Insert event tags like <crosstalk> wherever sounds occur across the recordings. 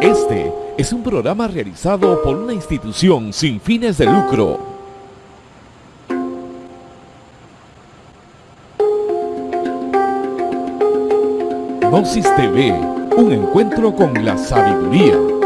Este es un programa realizado por una institución sin fines de lucro. Gnosis TV, un encuentro con la sabiduría.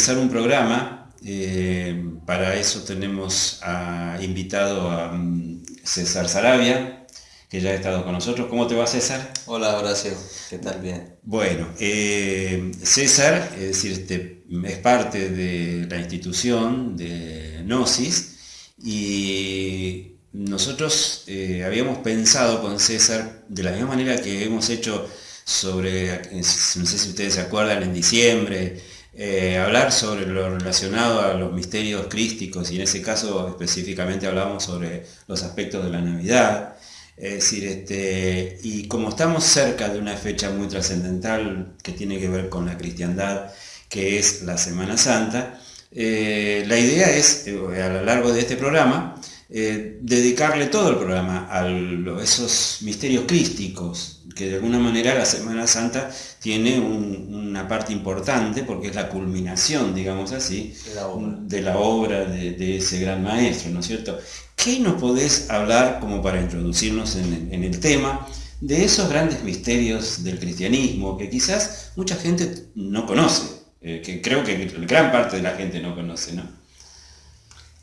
Realizar un programa, eh, para eso tenemos a, invitado a mm, César Sarabia, que ya ha estado con nosotros. ¿Cómo te va César? Hola Horacio, ¿qué tal? Bien. Bueno, eh, César es, decir, este, es parte de la institución de Gnosis y nosotros eh, habíamos pensado con César, de la misma manera que hemos hecho sobre, no sé si ustedes se acuerdan, en diciembre, eh, hablar sobre lo relacionado a los misterios crísticos y en ese caso específicamente hablamos sobre los aspectos de la Navidad. Es decir, este, y como estamos cerca de una fecha muy trascendental que tiene que ver con la cristiandad, que es la Semana Santa, eh, la idea es, a lo largo de este programa, eh, dedicarle todo el programa a esos misterios crísticos, que de alguna manera la Semana Santa tiene una parte importante porque es la culminación, digamos así, de la obra de, ese gran maestro, ¿no es cierto? ¿Qué nos podés hablar como para introducirnos en, el tema de esos grandes misterios del cristianismo que quizás mucha gente no conoce, eh, que creo que gran parte de la gente no conoce, ¿no?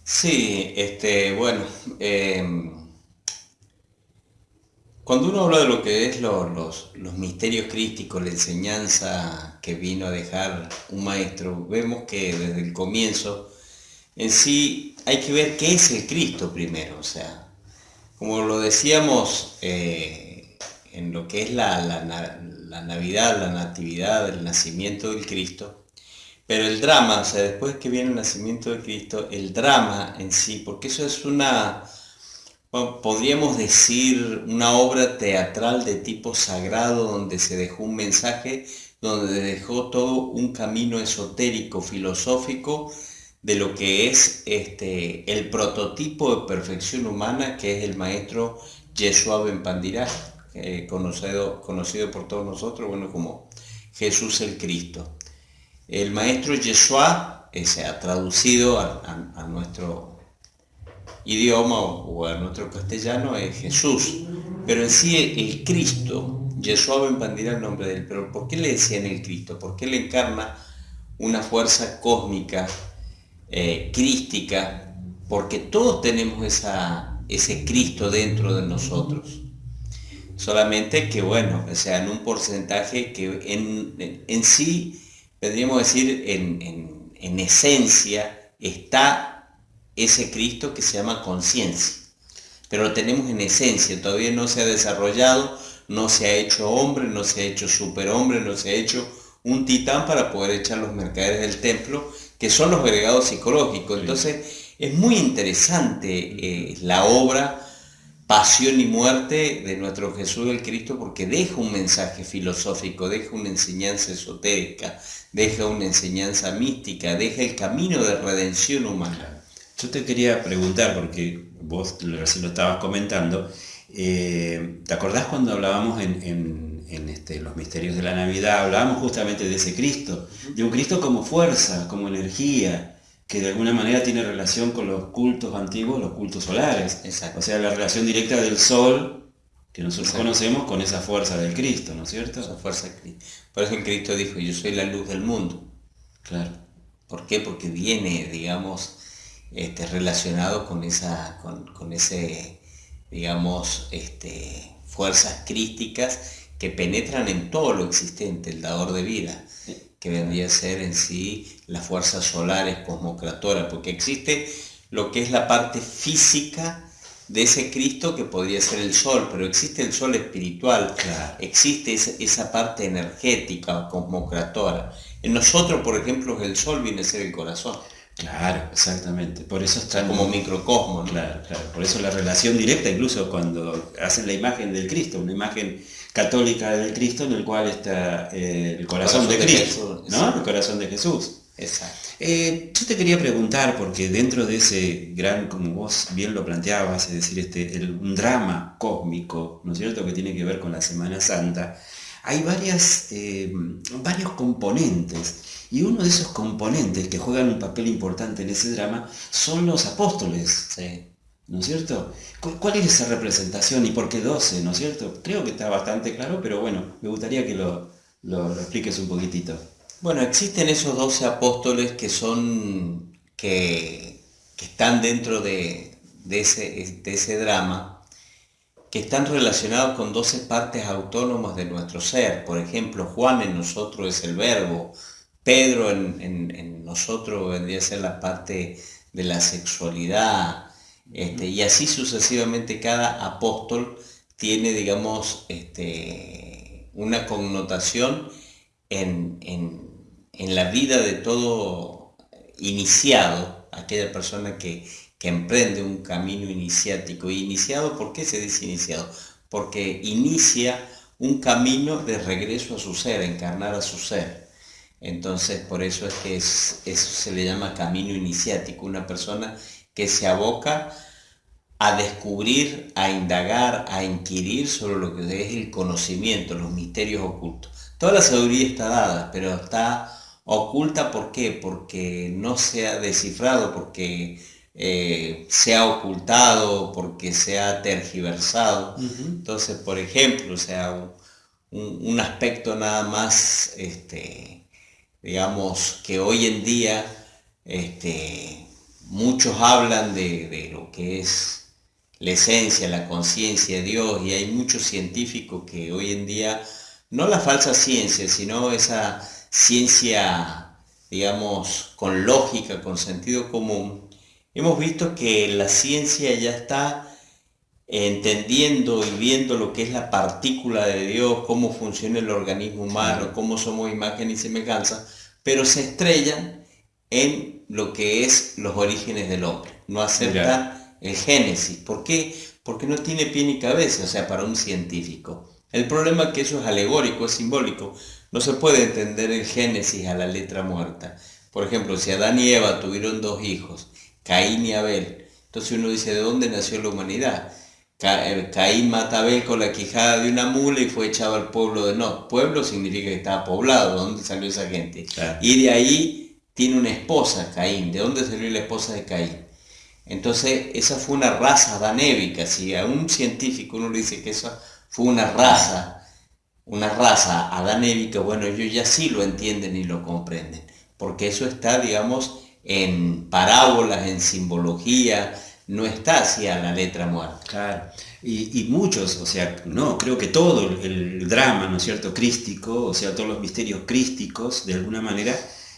Sí, este, bueno, em, cuando uno habla de lo que es los, misterios crísticos, la enseñanza que vino a dejar un maestro, vemos que desde el comienzo en sí hay que ver qué es el Cristo primero, o sea, como lo decíamos eh, en lo que es la, la Navidad, la Natividad, el nacimiento del Cristo, pero el drama, o sea, después que viene el nacimiento de Cristo, el drama en sí, porque eso es una, podríamos decir, una obra teatral de tipo sagrado donde se dejó un mensaje, donde dejó todo un camino esotérico, filosófico, de lo que es este, el prototipo de perfección humana que es el maestro Yeshua Ben Pandirá, conocido, conocido por todos nosotros bueno, como Jesús el Cristo. El maestro Yeshua se ha traducido a, nuestro idioma o, a nuestro castellano es Jesús, pero en sí el, Cristo, Yeshua Ben Pandira el nombre de él, pero ¿por qué le decían el Cristo? ¿Por qué le encarna una fuerza cósmica, eh, crística? Porque todos tenemos esa, ese Cristo dentro de nosotros. Solamente que, bueno, o sea, en un porcentaje que en, en sí podríamos decir, en, esencia está ese Cristo que se llama conciencia. Pero lo tenemos en esencia, todavía no se ha desarrollado, no se ha hecho hombre, no se ha hecho superhombre, no se ha hecho un titán para poder echar los mercaderes del templo, que son los agregados psicológicos. Entonces, es muy interesante eh, la obra Pasión y Muerte de nuestro Jesús el Cristo porque deja un mensaje filosófico, deja una enseñanza esotérica, deja una enseñanza mística, deja el camino de redención humana. Yo te quería preguntar, porque vos recién lo estabas comentando, eh, ¿te acordás cuando hablábamos en, este, los misterios de la Navidad? Hablábamos justamente de ese Cristo, de un Cristo como fuerza, como energía, que de alguna manera tiene relación con los cultos antiguos, los cultos solares. O sea, la relación directa del sol que nosotros conocemos con esa fuerza del Cristo, ¿no es cierto? Esa fuerza Por eso el Cristo dijo, yo soy la luz del mundo. Claro. ¿Por qué? Porque viene, digamos, este, relacionado con esa, con, ese, digamos, este, fuerzas crísticas que penetran en todo lo existente, el dador de vida. Que vendría a ser en sí las fuerzas solares cosmocratoras, porque existe lo que es la parte física de ese Cristo que podría ser el sol, pero existe el sol espiritual, existe esa, parte energética, cosmocratora. En nosotros, por ejemplo, el sol viene a ser el corazón. Claro, exactamente. Por eso está como microcosmo. Claro, claro. Por eso la relación directa, incluso cuando hacen la imagen del Cristo, una imagen católica del Cristo en el cual está eh, el corazón, de, Cristo, ¿no? El corazón de Jesús. Exacto. Eh, yo te quería preguntar, porque dentro de ese gran, como vos bien lo planteabas, es decir, este, un drama cósmico, ¿no es cierto?, que tiene que ver con la Semana Santa, hay varias, eh, varios componentes. Y uno de esos componentes que juegan un papel importante en ese drama son los apóstoles. ¿No es cierto? ¿Cuál es esa representación y por qué 12? ¿No es cierto? Creo que está bastante claro, pero bueno, me gustaría que lo, lo expliques un poquitito. Bueno, existen esos doce apóstoles que son, que, están dentro de, ese, ese drama, que están relacionados con doce partes autónomas de nuestro ser. Por ejemplo, Juan en nosotros es el verbo, Pedro en, nosotros vendría a ser la parte de la sexualidad, este, y así sucesivamente cada apóstol tiene, digamos, este, una connotación en, en la vida de todo iniciado, aquella persona que, emprende un camino iniciático. ¿Y iniciado por qué se dice iniciado? Porque inicia un camino de regreso a su ser, encarnar a su ser. Entonces, por eso es que eso se le llama camino iniciático, una persona que se aboca a descubrir, a indagar, a inquirir sobre lo que es el conocimiento, los misterios ocultos. Toda la sabiduría está dada, pero está Oculta, ¿por qué? Porque no se ha descifrado, porque eh, se ha ocultado, porque se ha tergiversado. Entonces, por ejemplo, o sea, un, aspecto nada más, este, digamos, que hoy en día este, muchos hablan de, de lo que es la esencia, la conciencia de Dios, y hay muchos científicos que hoy en día, no la falsa ciencia, sino esa ciencia, digamos, con lógica, con sentido común, hemos visto que la ciencia ya está entendiendo y viendo lo que es la partícula de Dios, cómo funciona el organismo humano, cómo somos imagen y semejanza, pero se estrellan en lo que es los orígenes del hombre. No acepta el génesis. ¿Por qué? Porque no tiene pie ni cabeza, o sea, para un científico. El problema es que eso es alegórico, es simbólico. No se puede entender el Génesis a la letra muerta. Por ejemplo, si Adán y Eva tuvieron dos hijos, Caín y Abel, entonces uno dice, ¿de dónde nació la humanidad? Eh, Caín mata a Abel con la quijada de una mula y fue echado al pueblo de No. Pueblo significa que estaba poblado, ¿de dónde salió esa gente? Y de ahí tiene una esposa, Caín. ¿De dónde salió la esposa de Caín? Entonces, esa fue una raza danévica. Si a un científico uno le dice que esa fue una raza una raza adanévica, bueno, ellos ya sí lo entienden y lo comprenden, porque eso está, digamos, en parábolas, en simbología, no está hacia la letra muerta. Claro, y, muchos, o sea, no, creo que todo el, drama, ¿no es cierto?, crístico, o sea, todos los misterios crísticos, de alguna manera,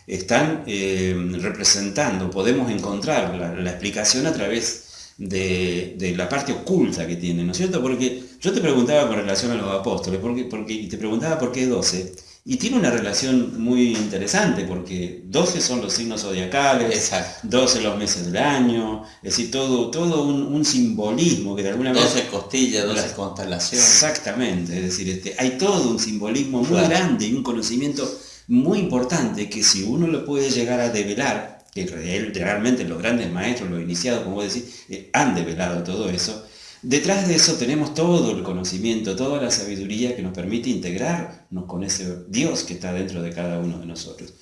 están eh, representando, podemos encontrar la explicación a través de, la parte oculta que tiene, ¿no es cierto? Porque yo te preguntaba con relación a los apóstoles, porque, porque, y te preguntaba por qué 12, y tiene una relación muy interesante, porque 12 son los signos zodiacales, Exacto. 12 los meses del año, es decir, todo, todo un, simbolismo que de alguna manera... 12 costillas, 12 constelaciones. Exactamente, es decir, este, hay todo un simbolismo muy grande y un conocimiento muy importante que si uno lo puede llegar a develar, que realmente los grandes maestros, los iniciados, como vos decís, eh, han develado todo eso. Detrás de eso tenemos todo el conocimiento, toda la sabiduría que nos permite integrarnos con ese Dios que está dentro de cada uno de nosotros.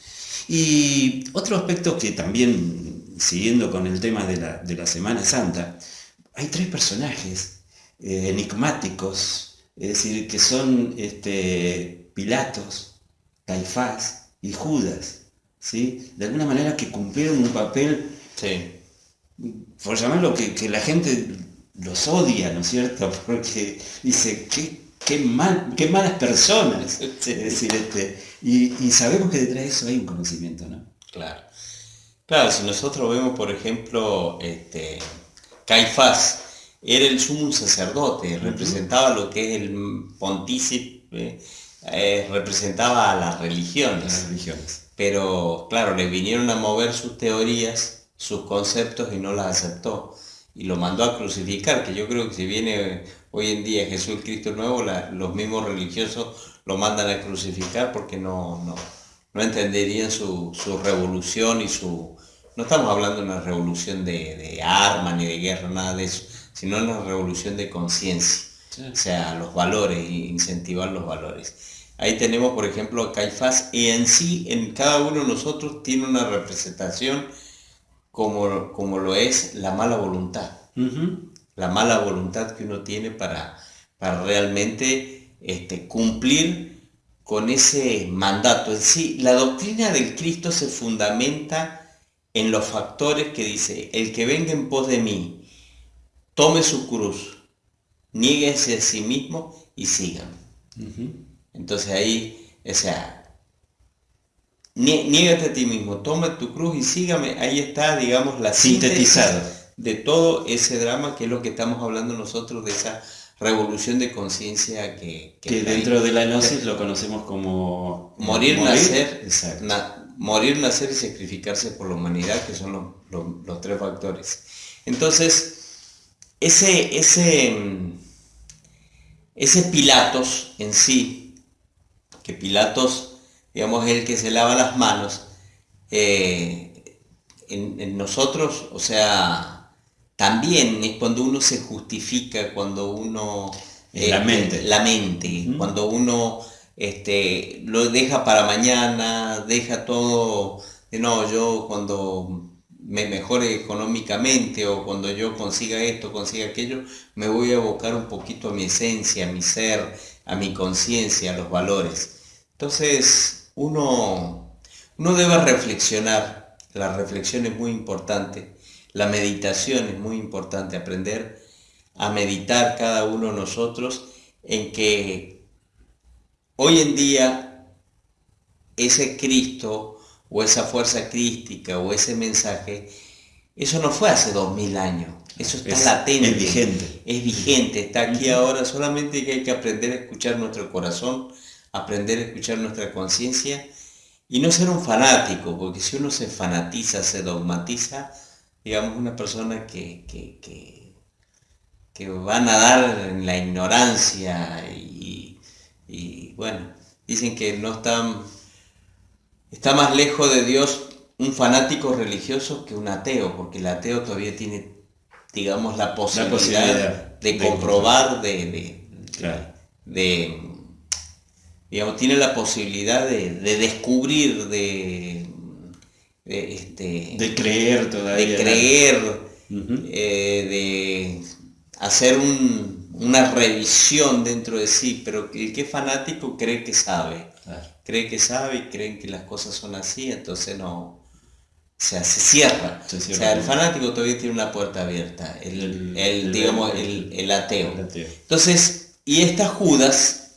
Y otro aspecto que también, siguiendo con el tema de la, Semana Santa, hay tres personajes eh, enigmáticos, es decir, que son este, Pilatos, Caifás y Judas. De alguna manera que cumplieron un papel, por llamarlo, que, que, la gente los odia, ¿no es cierto? <laughs> Porque dice, qué, qué, mal, qué malas personas. Es decir, este, Y, sabemos que detrás de eso hay un conocimiento, ¿no? Claro. Claro, si nosotros vemos, por ejemplo, este, Caifás, era el sumo sacerdote, representaba lo que es el pontícipe, eh, representaba a las religiones. Las religiones. Pero claro, le vinieron a mover sus teorías, sus conceptos y no las aceptó. Y lo mandó a crucificar, que yo creo que si viene hoy en día Jesús Cristo nuevo, los mismos religiosos lo mandan a crucificar porque no, no, entenderían su, revolución y su... No estamos hablando de una revolución de, de armas ni de guerra, nada de eso, sino una revolución de conciencia. O sea, los valores, incentivar los valores. Ahí tenemos, por ejemplo, a Caifás y en sí, en cada uno de nosotros tiene una representación como, como lo es la mala voluntad. La mala voluntad que uno tiene para, para realmente este, cumplir con ese mandato. En sí, la doctrina del Cristo se fundamenta en los factores que dice, el que venga en pos de mí, tome su cruz, niéguese a sí mismo y sígame. Entonces ahí, o sea, niégate a ti mismo, toma tu cruz y sígame. Ahí está, digamos, la sintetizado de todo ese drama que es lo que estamos hablando nosotros de esa revolución de conciencia que, que, dentro de la gnosis lo conocemos como morir, nacer, morir, nacer y sacrificarse por la humanidad, que son los, tres factores. Entonces, ese, ese, ese Pilatos en sí, que Pilatos, digamos, es el que se lava las manos, eh, en, nosotros, o sea, también es cuando uno se justifica, cuando uno... la mente. La mente, cuando uno este, lo deja para mañana, deja todo, de no, yo cuando me mejore económicamente o cuando yo consiga esto, consiga aquello, me voy a abocar un poquito a mi esencia, a mi ser, a mi conciencia, a los valores. Entonces, uno, uno debe reflexionar, la reflexión es muy importante, la meditación es muy importante, aprender a meditar cada uno de nosotros en que hoy en día ese Cristo o esa fuerza crística o ese mensaje, eso no fue hace dos mil años, eso está latente. Es vigente. Es vigente, está aquí ahora, solamente que hay que aprender a escuchar nuestro corazón, aprender a escuchar nuestra conciencia y no ser un fanático, porque si uno se fanatiza, se dogmatiza, digamos, una persona que, que, que, que va a nadar en la ignorancia y, y, bueno, dicen que no está, está más lejos de Dios un fanático religioso que un ateo, porque el ateo todavía tiene, digamos, la posibilidad, de, comprobar, de, de digamos, tiene la posibilidad de, descubrir, de, de, este, de creer todavía. De creer, eh, de hacer una revisión dentro de sí, pero el que es fanático cree que sabe. Cree que sabe y creen que las cosas son así, entonces no. se cierra. o sea, el fanático todavía tiene una puerta abierta, el, digamos, el, el ateo. Entonces, y estas Judas,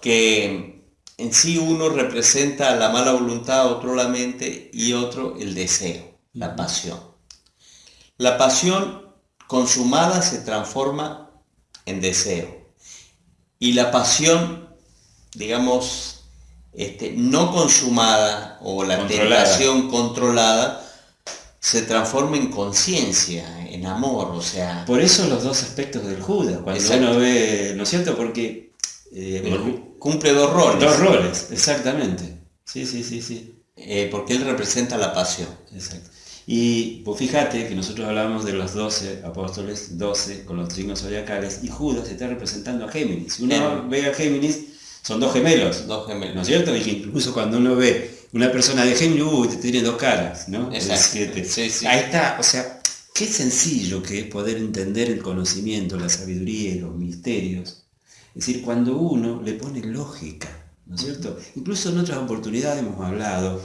que en sí uno representa la mala voluntad, otro la mente y otro el deseo, la pasión. La pasión consumada se transforma en deseo. Y la pasión, digamos, este, no consumada o la tentación controlada, se transforma en conciencia, en amor, o sea... Por eso los dos aspectos del Judas, cuando uno ve, ¿no es cierto? Porque eh, cumple dos roles. Dos roles, exactamente. Sí, sí, sí, sí. Eh, porque él representa la pasión. Exacto. Y pues fíjate que nosotros hablábamos de los 12 apóstoles, 12 con los signos zodiacales, y Judas está representando a Géminis. Si uno ve a Géminis, son dos gemelos. Dos gemelos. ¿No es cierto? Y que incluso cuando uno ve una persona de Géminis, uy, te tiene dos caras, ¿no? Exacto. Sí, sí. Ahí está, o sea, qué sencillo que es poder entender el conocimiento, la sabiduría y los misterios es decir, cuando uno le pone lógica, ¿no es cierto? Incluso en otras oportunidades hemos hablado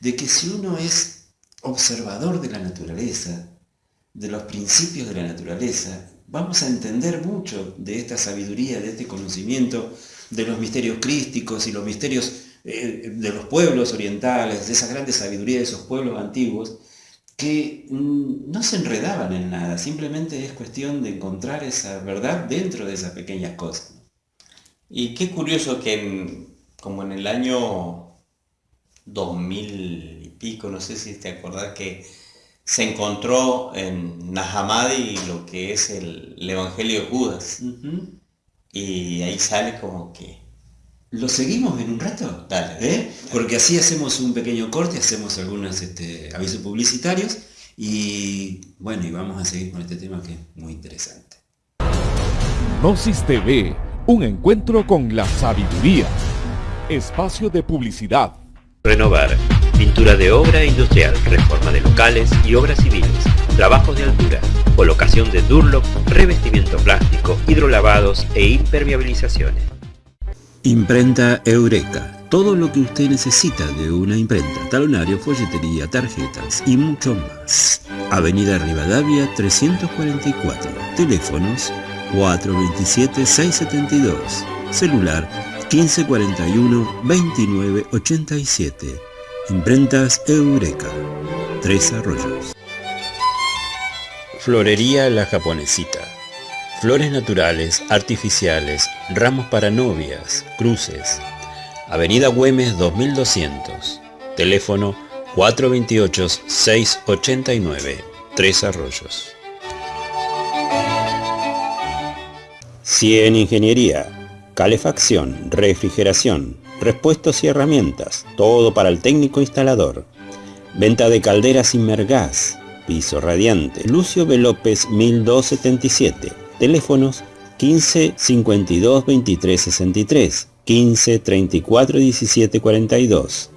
de que si uno es observador de la naturaleza, de los principios de la naturaleza, vamos a entender mucho de esta sabiduría, de este conocimiento, de los misterios crísticos y los misterios eh, de los pueblos orientales, de esa grande sabiduría de esos pueblos antiguos, que mm, no se enredaban en nada, simplemente es cuestión de encontrar esa verdad dentro de esas pequeñas cosas. Y qué curioso que como en el año 2000 y pico, no sé si te acordás que se encontró en Nahamadi lo que es el, Evangelio de Judas. Y ahí sale como que... ¿Lo seguimos en un rato? Dale. ¿Eh? Porque así hacemos un pequeño corte, hacemos algunos este, avisos publicitarios y bueno, y vamos a seguir con este tema que es muy interesante. Gnosis TV, un encuentro con la sabiduría. Espacio de publicidad. Renovar pintura de obra industrial, reforma de locales y obras civiles, trabajos de altura, colocación de Durlock, revestimiento plástico, hidrolavados e impermeabilizaciones. Imprenta Eureka. Todo lo que usted necesita de una imprenta, talonario, folletería, tarjetas y mucho más. Avenida Rivadavia 344. Teléfonos 427-672. Celular 1541-2987. Imprentas Eureka. Tres Arroyos. Florería La Japonesita. Flores naturales, artificiales, ramos para novias, cruces. Avenida Güemes 2200. Teléfono 428-689. Tres Arroyos. Cien Ingeniería. Calefacción, refrigeración, repuestos y herramientas, todo para el técnico instalador. Venta de calderas Inmergas, piso radiante, Lucio B. López 1277, teléfonos 15 52 23 63, 15 34 17 42,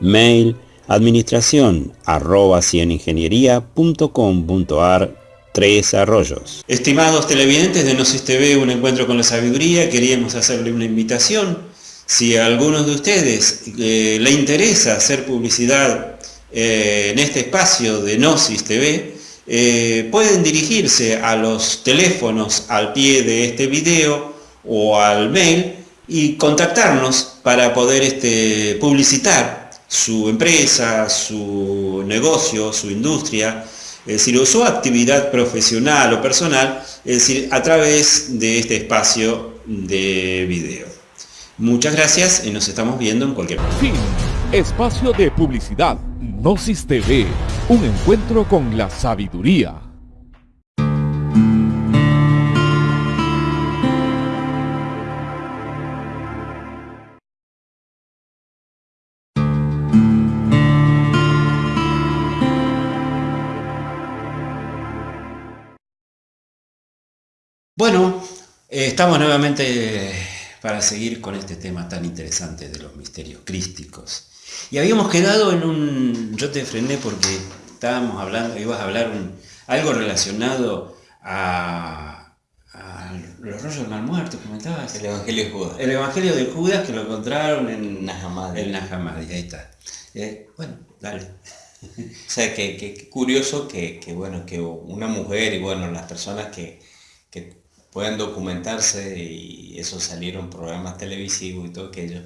mail administración arroba cieningeniería.com.ar Tres Arroyos. Estimados televidentes de Gnosis TV, un encuentro con la sabiduría, queríamos hacerle una invitación si a algunos de ustedes eh, le interesa hacer publicidad eh, en este espacio de Gnosis TV, eh, pueden dirigirse a los teléfonos al pie de este video o al mail y contactarnos para poder este, publicitar su empresa, su negocio, su industria, es decir, su actividad profesional o personal, es decir, a través de este espacio de video. Muchas gracias y nos estamos viendo en cualquier momento. Espacio de publicidad. Gnosis TV. Un encuentro con la sabiduría. Bueno, eh, estamos nuevamente para seguir con este tema tan interesante de los misterios crísticos. Y habíamos quedado en un... Yo te frené porque estábamos hablando, ibas a hablar algo relacionado a, los rollos del mal muerto, comentabas. El Evangelio de Judas. El Evangelio de Judas que lo encontraron en Nahamadi. En Nahamadi, ahí está. Eh, bueno, dale. O sea, que, curioso que, bueno, que una mujer y bueno, las personas que, que pueden documentarse y eso salieron programas televisivos y todo aquello,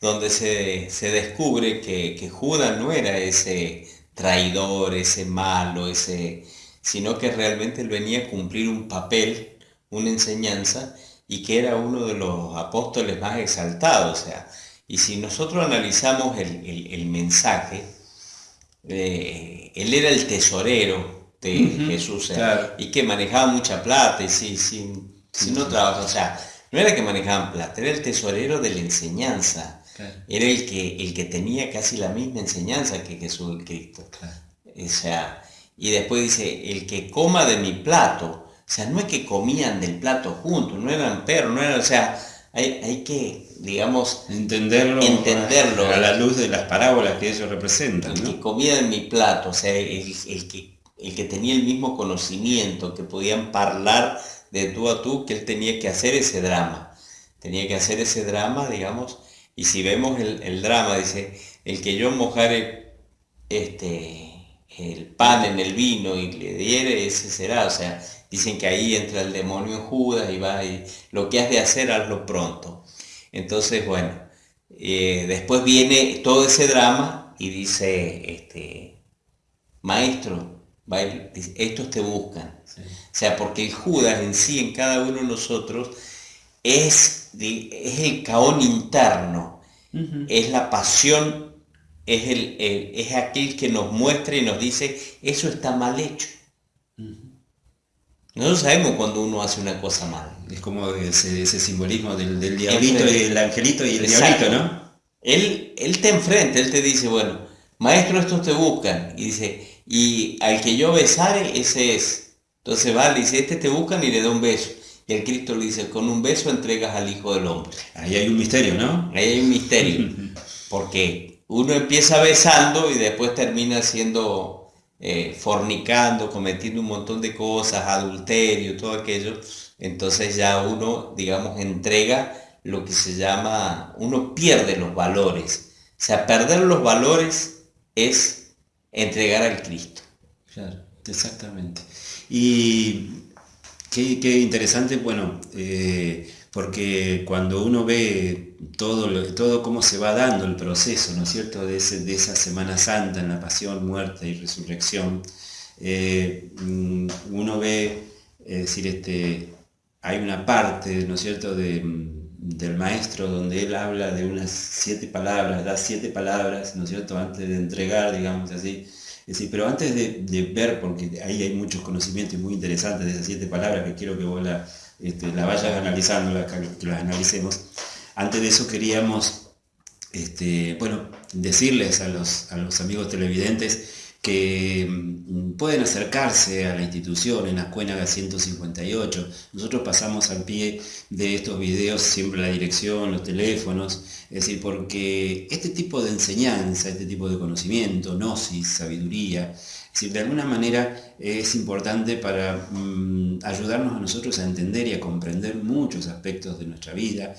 donde se, descubre que, Judas no era ese traidor, ese malo, ese, sino que realmente él venía a cumplir un papel, una enseñanza, y que era uno de los apóstoles más exaltados. O sea, y si nosotros analizamos el, mensaje, eh, él era el tesorero de Jesús y que manejaba mucha plata y si, si, no trabajaba, o sea, no era que manejaban plata, era el tesorero de la enseñanza, era el que, el que tenía casi la misma enseñanza que Jesús el Cristo. O sea, y después dice, el que coma de mi plato, o sea, no es que comían del plato juntos, no eran perros, no eran, o sea, hay, hay que, digamos, entenderlo, entenderlo a, la luz de las parábolas que ellos representan. El que comía de mi plato, o sea, el, el que el que tenía el mismo conocimiento, que podían hablar de tú a tú, que él tenía que hacer ese drama. Tenía que hacer ese drama, digamos, y si vemos el, drama, dice, el que yo mojare este, el pan en el vino y le diere, ese será. O sea, dicen que ahí entra el demonio en Judas y va, y lo que has de hacer, hazlo pronto. Entonces, bueno, Eh, después viene todo ese drama y dice, este, maestro, estos te buscan. O sea, porque el Judas en sí, en cada uno de nosotros, es, es el caón interno, es la pasión, es, el, es aquel que nos muestra y nos dice, eso está mal hecho. Nosotros sabemos cuando uno hace una cosa mal. Es como ese, simbolismo del, del diablito y el angelito y el diablito, ¿no? Él, él te enfrenta, él te dice, bueno, maestro, estos te buscan. Y dice, y al que yo besare, ese es. Entonces va, le dice, este te buscan y le da un beso. Y el Cristo le dice, con un beso entregas al Hijo del Hombre. Ahí hay un misterio, ¿no? Ahí hay un misterio. <laughs> Porque uno empieza besando y después termina siendo eh, fornicando, cometiendo un montón de cosas, adulterio, todo aquello, entonces ya uno, digamos, entrega lo que se llama, uno pierde los valores. O sea, perder los valores es entregar al Cristo. Claro, exactamente. Y qué, interesante, bueno, eh, porque cuando uno ve todo, todo cómo se va dando el proceso, ¿no es cierto?, de, esa Semana Santa en la pasión, muerte y resurrección, eh, mm, uno ve, es decir, este, hay una parte, ¿no es cierto?, del maestro donde él habla de unas siete palabras, da siete palabras, ¿no es cierto?, antes de entregar, digamos así, pero antes de, ver, porque ahí hay muchos conocimientos muy interesantes de esas siete palabras que quiero que vos la, este, vayas analizando, que las analicemos. Antes de eso queríamos, este, bueno, decirles a los amigos televidentes que mm, pueden acercarse a la institución en la Cuénaga 158. Nosotros pasamos al pie de estos videos siempre la dirección, los teléfonos, es decir, porque este tipo de enseñanza, este tipo de conocimiento, gnosis, sabiduría, de alguna manera es importante para mm, ayudarnos a nosotros a entender y a comprender muchos aspectos de nuestra vida,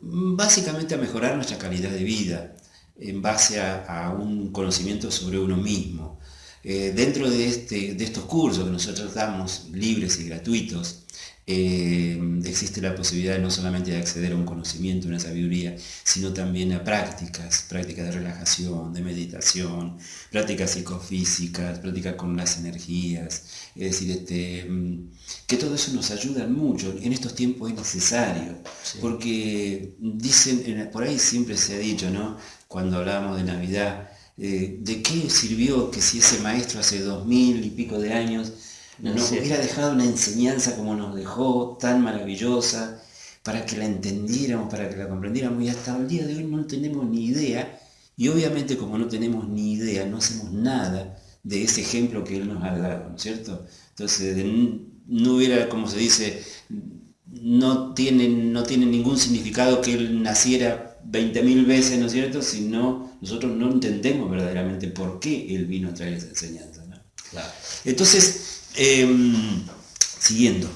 básicamente a mejorar nuestra calidad de vida en base a, un conocimiento sobre uno mismo. Eh, dentro de, este, de estos cursos que nosotros damos, libres y gratuitos, eh, existe la posibilidad no solamente de acceder a un conocimiento, una sabiduría, sino también a prácticas, prácticas de relajación, de meditación, prácticas psicofísicas, prácticas con las energías, es decir, este, mm, que todo eso nos ayuda mucho, en estos tiempos es necesario, porque dicen, por ahí siempre se ha dicho, ¿no? cuando hablábamos de Navidad, eh, ¿de qué sirvió que si ese maestro hace dos mil y pico de años nos hubiera dejado una enseñanza como nos dejó, tan maravillosa, para que la entendiéramos, para que la comprendiéramos, y hasta el día de hoy no tenemos ni idea, y obviamente como no tenemos ni idea, no hacemos nada de ese ejemplo que Él nos ha dado, ¿no es cierto? Entonces, no hubiera, como se dice, no tiene, no tiene ningún significado que Él naciera 20.000 veces, ¿no es cierto? Si no, nosotros no entendemos verdaderamente por qué Él vino a traer esa enseñanza. Entonces, Em, siguiendo,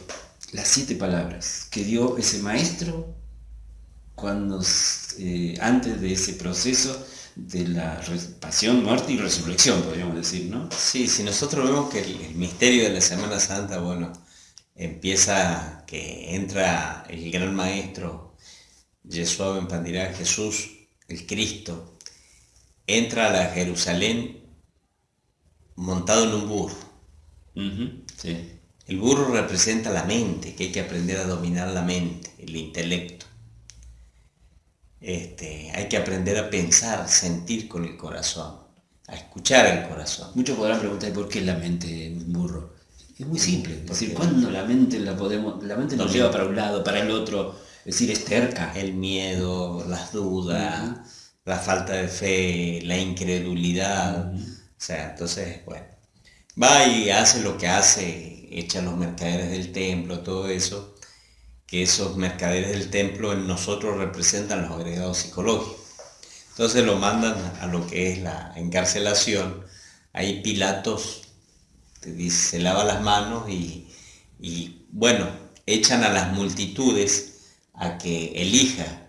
las siete palabras que dio ese maestro cuando, eh, antes de ese proceso de la pasión, muerte y resurrección, podríamos decir, ¿no? Sí, si nosotros vemos que el, misterio de la Semana Santa, bueno, empieza que entra el gran maestro, Yeshua Ben Pandirá, Jesús, el Cristo, entra a la Jerusalén montado en un burro el burro representa la mente, que hay que aprender a dominar la mente, el intelecto. Este, hay que aprender a pensar, sentir con el corazón, a escuchar el corazón. Muchos podrán preguntar por qué la mente es un burro. Es muy simple. Es decir, ¿cuándo la mente la podemos, la mente nos lleva para un lado, para el otro? Es decir, es terca. El miedo, las dudas, la falta de fe, la incredulidad. O sea, entonces, bueno va y hace lo que hace, echa los mercaderes del templo, todo eso, que esos mercaderes del templo en nosotros representan los agregados psicológicos. Entonces lo mandan a lo que es la encarcelación. Ahí Pilatos se lava las manos y, y bueno, echan a las multitudes a que elija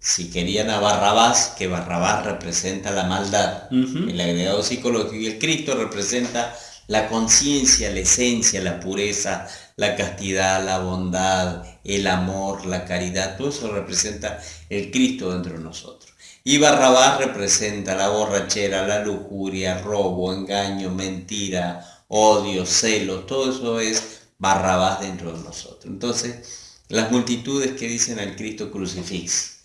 si querían a Barrabás, que Barrabás representa la maldad, el agregado psicológico, y el Cristo representa la conciencia, la esencia, la pureza, la castidad, la bondad, el amor, la caridad, todo eso representa el Cristo dentro de nosotros. Y Barrabás representa la borrachera, la lujuria, robo, engaño, mentira, odio, celo, todo eso es Barrabás dentro de nosotros. Entonces, las multitudes que dicen al Cristo crucifix.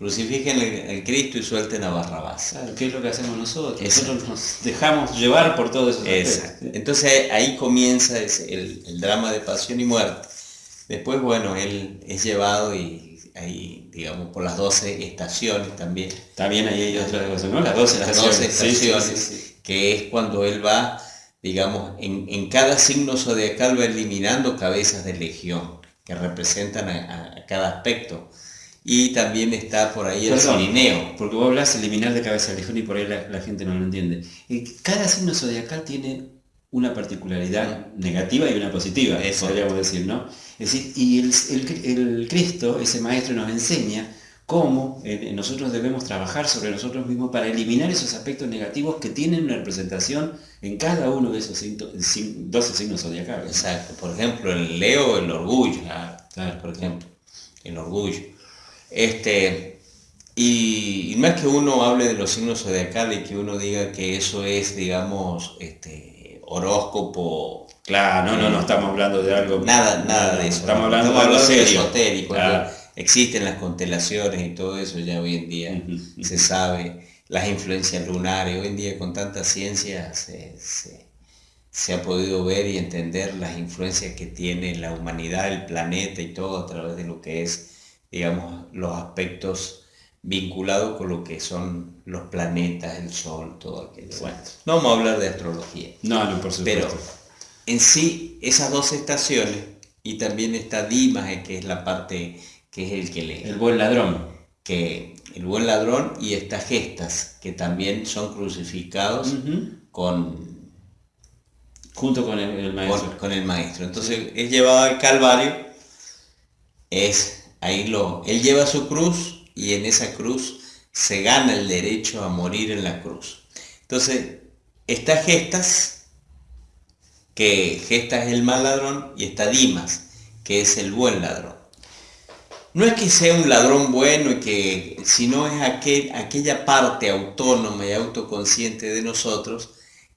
Crucifiquen el, Cristo y suelten a Barrabás. Claro, ¿qué es lo que hacemos nosotros? Nosotros nos dejamos llevar por todo eso. Entonces ahí comienza el, el drama de pasión y muerte. Después, bueno, él es llevado y ahí, digamos, por las 12 estaciones también. También ahí hay otra cosa, ¿no? Las 12 estaciones, que es cuando él va, digamos, en, cada signo zodiacal va eliminando cabezas de legión, que representan a, cada aspecto. Y también está por ahí el Perdón, Porque vos hablas eliminar de cabeza de legión y por ahí la, gente no lo entiende. Cada signo zodiacal tiene una particularidad negativa y una positiva, eso podríamos decir, ¿no? Es decir, y el, Cristo, ese maestro, nos enseña cómo eh, nosotros debemos trabajar sobre nosotros mismos para eliminar esos aspectos negativos que tienen una representación en cada uno de esos 12 signos zodiacales. Exacto, por ejemplo, el Leo, el orgullo, por ejemplo, el orgullo. Este, y, más que uno hable de los signos zodiacales y que uno diga que eso es, digamos, este, horóscopo. Claro, no, no, no estamos hablando de algo. Nada, nada de eso. Estamos hablando de algo esotérico. Existen las constelaciones y todo eso ya hoy en día se sabe. Las influencias lunares, hoy en día con tanta ciencia se, se, ha podido ver y entender las influencias que tiene la humanidad, el planeta y todo a través de lo que es, digamos, los aspectos vinculado con lo que son los planetas, el Sol, todo aquello. Bueno, no vamos a hablar de astrología. No, no, por supuesto. Pero en sí, esas dos estaciones, y también está Dimas, que es la parte que es el que lee. El buen ladrón. Que el buen ladrón y estas gestas, que también son crucificados con... Junto con el, maestro. Con, el maestro. Entonces, es llevado al Calvario, es ahí lo... Él lleva su cruz y en esa cruz se gana el derecho a morir en la cruz. Entonces, está Gestas, que Gestas es el mal ladrón, y está Dimas, que es el buen ladrón. No es que sea un ladrón bueno, y que, sino es aquel, aquella parte autónoma y autoconsciente de nosotros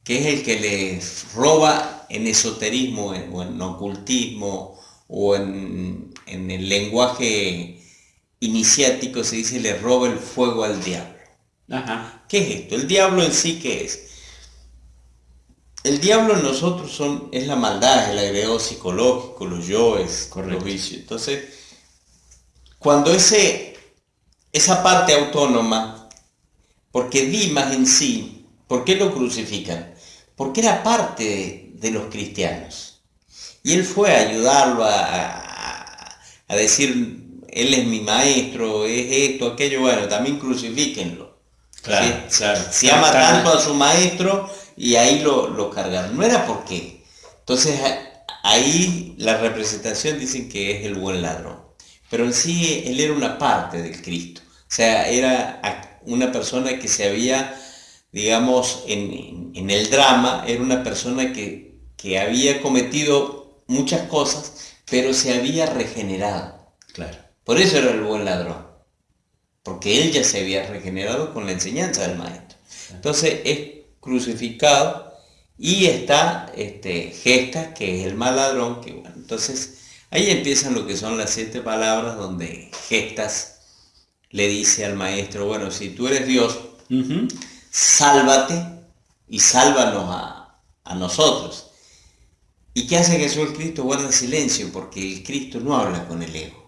que es el que le roba en esoterismo o en ocultismo o en, en el lenguaje iniciático se dice le roba el fuego al diablo. Ajá. ¿Qué es esto? El diablo en sí, ¿qué es? El diablo en nosotros son, es la maldad, el agregado psicológico, los yoes, los vicios. Entonces, cuando ese, esa parte autónoma, porque Dimas en sí, ¿por qué lo crucifican? Porque era parte de, los cristianos. Y él fue a ayudarlo a, a decir, él es mi maestro, es esto, aquello, bueno, también crucifíquenlo. Claro, Si ama tanto a su maestro y ahí lo, lo cargaron. No era por qué. Entonces ahí la representación dicen que es el buen ladrón. Pero en sí él era una parte del Cristo. O sea, era una persona que se había, digamos, en, en el drama, era una persona que, que había cometido muchas cosas, pero se había regenerado. Claro. Por eso era el buen ladrón, porque él ya se había regenerado con la enseñanza del maestro. Entonces es crucificado y está este, Gesta, que es el mal ladrón, que bueno, entonces ahí empiezan lo que son las siete palabras donde Gestas le dice al maestro, bueno, si tú eres Dios, sálvate y sálvanos a, a nosotros. ¿Y qué hace Jesús el Cristo? Guarda silencio, porque el Cristo no habla con el ego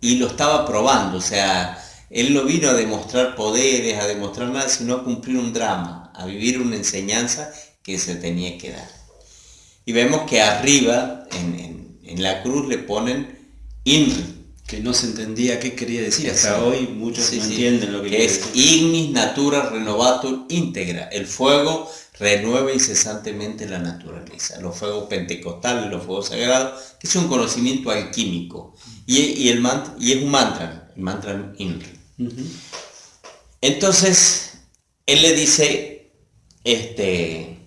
y lo estaba probando, o sea, él no vino a demostrar poderes, a demostrar nada, sino a cumplir un drama, a vivir una enseñanza que se tenía que dar. Y vemos que arriba, en, la cruz, le ponen INRI. Que no se entendía qué quería decir, hasta hoy muchos no entienden lo que, que es Ignis Natura Renovatur Íntegra, el fuego renueva incesantemente la naturaleza. Los fuegos pentecostales, los fuegos sagrados, que es un conocimiento alquímico. Y, el y es un mantra, el mantra INRI. Entonces, él le dice, este,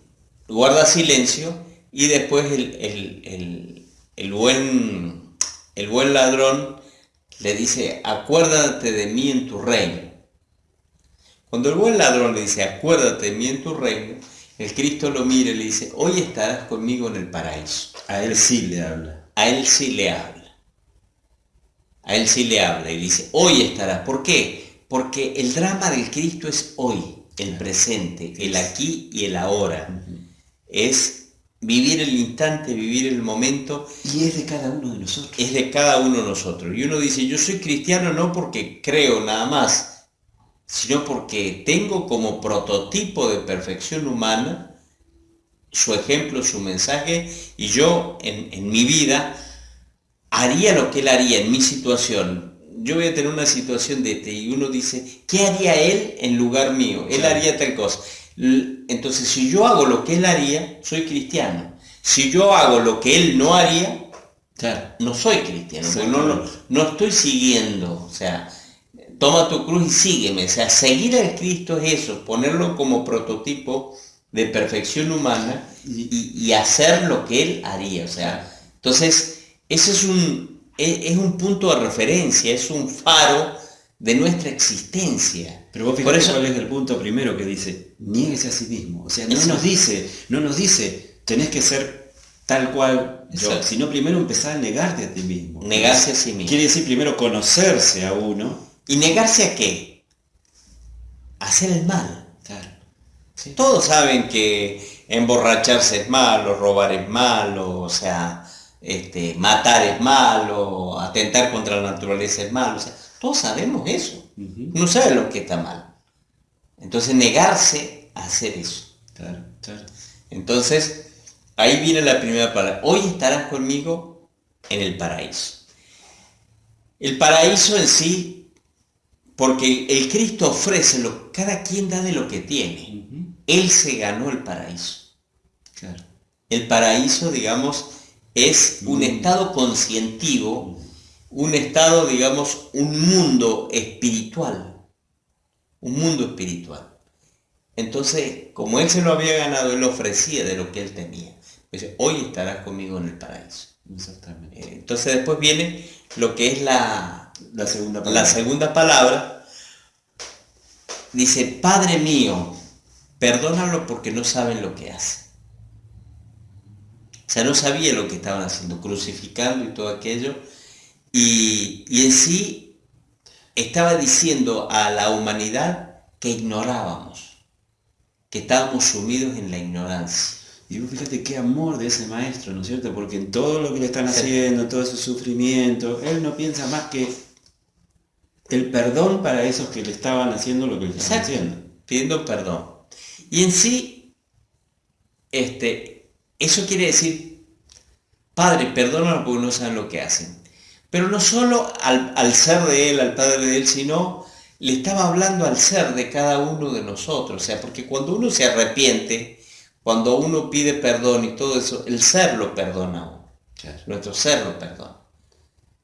guarda silencio y después el, buen, el buen ladrón le dice, acuérdate de mí en tu reino. Cuando el buen ladrón le dice, acuérdate de mí en tu reino, el Cristo lo mira y le dice, hoy estarás conmigo en el paraíso. A él sí le habla. A él sí le habla. A él sí le habla y dice, hoy estarás. ¿Por qué? Porque el drama del Cristo es hoy, el presente, el aquí y el ahora. Es vivir el instante, vivir el momento. Y es de cada uno de nosotros. Es de cada uno de nosotros. Y uno dice, yo soy cristiano no porque creo nada más, sino porque tengo como prototipo de perfección humana su ejemplo, su mensaje, y yo en, mi vida haría lo que él haría en mi situación. Yo voy a tener una situación de este y uno dice, ¿qué haría él en lugar mío? Él haría tal cosa. Entonces, si yo hago lo que él haría, soy cristiano. Si yo hago lo que él no haría, no soy cristiano, no, no estoy siguiendo. O sea, toma tu cruz y sígueme. O sea, seguir al Cristo es eso, ponerlo como prototipo de perfección humana y, hacer lo que Él haría. O sea, entonces, ese es un, es, un punto de referencia, es un faro de nuestra existencia. Pero vos fíjate eso, cuál es el punto primero que dice, niéguese a sí mismo. O sea, no nos dice, no nos dice, tenés que ser tal cual yo, sino primero empezar a negarte a ti mismo. Negarse a sí mismo. Quiere decir primero conocerse a uno ¿Y negarse a qué? A hacer el mal. Todos saben que emborracharse es malo, robar es malo, o sea, este, matar es malo, atentar contra la naturaleza es malo. O sea, todos sabemos eso. No sabe lo que está mal. Entonces negarse a hacer eso. Entonces, ahí viene la primera palabra. Hoy estarás conmigo en el paraíso. El paraíso en sí porque el Cristo ofrece, lo, cada quien da de lo que tiene. Él se ganó el paraíso. El paraíso, digamos, es un estado conscientivo, un estado, digamos, un mundo espiritual. Un mundo espiritual. Entonces, como Él se lo había ganado, Él ofrecía de lo que Él tenía. Dice, hoy estarás conmigo en el paraíso. Exactamente. Eh, entonces después viene lo que es la, la segunda palabra. La segunda palabra dice, Padre mío, perdónalo porque no saben lo que hacen. O sea, no sabía lo que estaban haciendo, crucificando y todo aquello. Y, y en sí estaba diciendo a la humanidad que ignorábamos, que estábamos sumidos en la ignorancia. Y vos fíjate qué amor de ese maestro, ¿no es cierto? Porque en todo lo que le están haciendo, todo ese sufrimiento, él no piensa más que el perdón para esos que le estaban haciendo lo que le estaban haciendo. Pidiendo perdón. Y en sí, este, eso quiere decir, Padre, perdónalo porque no saben lo que hacen. Pero no solo al, al, ser de Él, al Padre de Él, sino le estaba hablando al ser de cada uno de nosotros. O sea, porque cuando uno se arrepiente, cuando uno pide perdón y todo eso, el ser lo perdona. Nuestro ser lo perdona.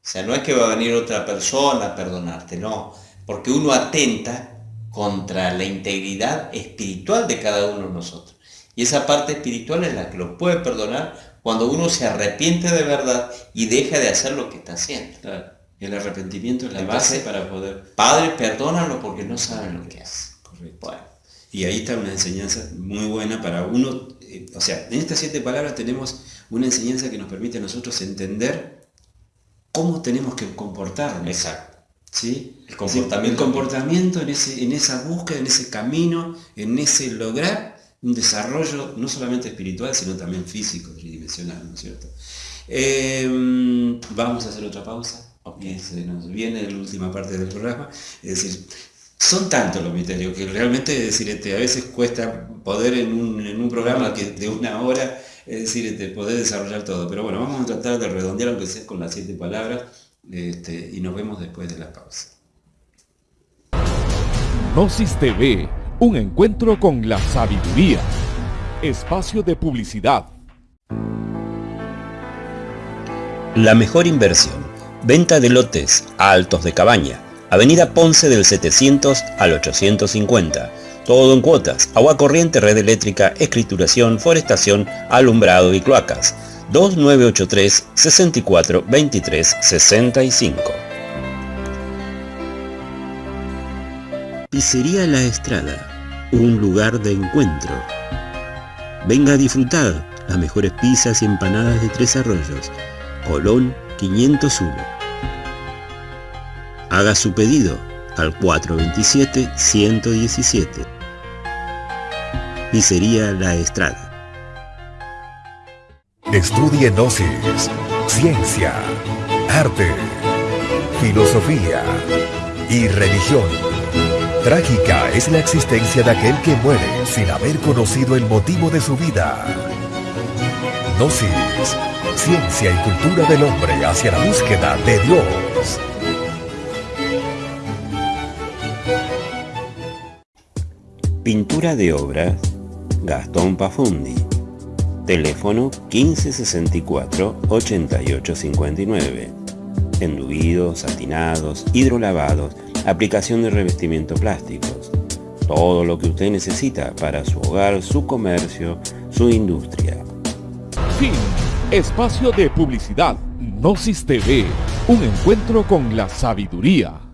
O sea, no es que va a venir otra persona a perdonarte, no, porque uno atenta contra la integridad espiritual de cada uno de nosotros. Y esa parte espiritual es la que lo puede perdonar cuando uno se arrepiente de verdad y deja de hacer lo que está haciendo. Claro. El arrepentimiento es la base para poder... Padre, perdónalo porque no saben lo que hace. Correcto. Y ahí está una enseñanza muy buena para uno. Eh, o sea, en estas siete palabras tenemos una enseñanza que nos permite a nosotros entender cómo tenemos que comportarnos. Exacto. ¿Sí? El comportamiento. El comportamiento en, ese, en esa búsqueda, en ese camino, en ese lograr un desarrollo no solamente espiritual, sino también físico, tridimensional, ¿no es cierto? Em, vamos a hacer otra pausa. Okay. Se nos viene la última parte del programa. Es decir, son tantos los misterios que realmente decir, este, a veces cuesta poder en un, en un programa que de una hora es decir, este, poder desarrollar todo. Pero bueno, vamos a tratar de redondear aunque sea con las siete palabras este, y nos vemos después de la pausa. Gnosis TV, un encuentro con la sabiduría. Espacio de publicidad. La mejor inversión. Venta de lotes a altos de cabaña. Avenida Ponce del 700 al 850 todo en cuotas, agua corriente, red eléctrica, escrituración, forestación, alumbrado y cloacas. 2983 64 23 65 Pizzería La Estrada, un lugar de encuentro. Venga a disfrutar las mejores pizzas y empanadas de Tres Arroyos, Colón 501. Haga su pedido al 427 117 Pizzería La Estrada. Estudie Gnosis, ciencia, arte, filosofía y religión. Trágica es la existencia de aquel que muere sin haber conocido el motivo de su vida. Gnosis, ciencia y cultura del hombre hacia la búsqueda de Dios. Pintura de obras Gastón Pafundi. Teléfono 1564-8859. Enduidos, satinados, hidrolavados, aplicación de revestimiento plásticos. Todo lo que usted necesita para su hogar, su comercio, su industria. Fin. Espacio de publicidad. Gnosis TV. Un encuentro con la sabiduría.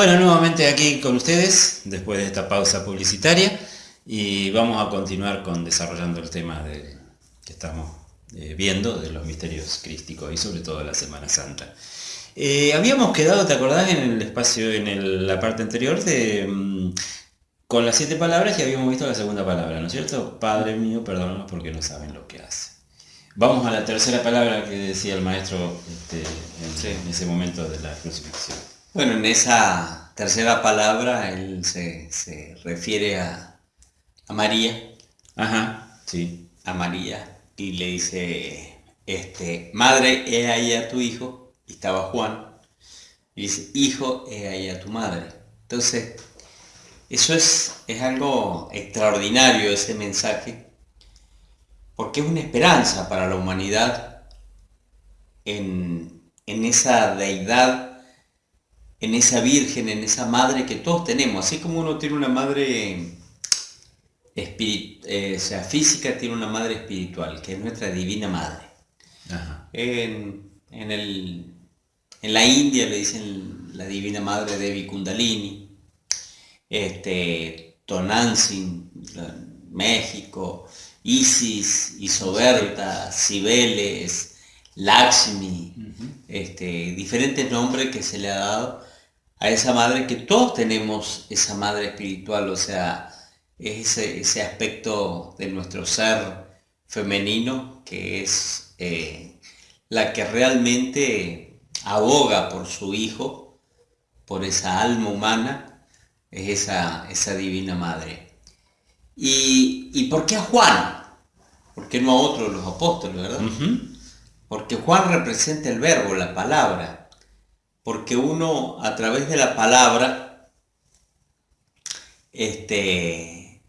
Bueno, nuevamente aquí con ustedes, después de esta pausa publicitaria, y vamos a continuar con desarrollando el tema de, que estamos eh, viendo de los misterios crísticos y sobre todo la Semana Santa. Eh, habíamos quedado, ¿te acordás? En el espacio, en el- la parte anterior, de, mm, con las siete palabras y habíamos visto la segunda palabra, ¿no es cierto? Padre mío, perdónanos porque no saben lo que hace. Vamos a la tercera palabra que decía el maestro este, en ese momento de la crucifixión. Bueno, en esa tercera palabra él se, se refiere a, a María, Ajá, sí. a María, y le dice, este, madre, he ahí a tu hijo, y estaba Juan, y dice, hijo, he ahí a tu madre. Entonces, eso es, es algo extraordinario ese mensaje, porque es una esperanza para la humanidad en, en esa deidad en esa virgen, en esa madre que todos tenemos. Así como uno tiene una madre eh, o sea, física, tiene una madre espiritual, que es nuestra divina madre. Ajá. En, en el- en la India le dicen la divina madre Devi Kundalini, este, Tonantzin, México, Isis, Isoberta, Cibeles, Lakshmi, este, diferentes nombres que se le ha dado a esa madre, que todos tenemos esa madre espiritual, o sea, es ese, ese aspecto de nuestro ser femenino que es eh, la que realmente aboga por su hijo, por esa alma humana, es esa, esa divina madre. ¿Y, ¿Y por qué a Juan? ¿Por qué no a otro de los apóstoles, verdad? Porque Juan representa el verbo, la palabra. Porque uno a través de la palabra, este,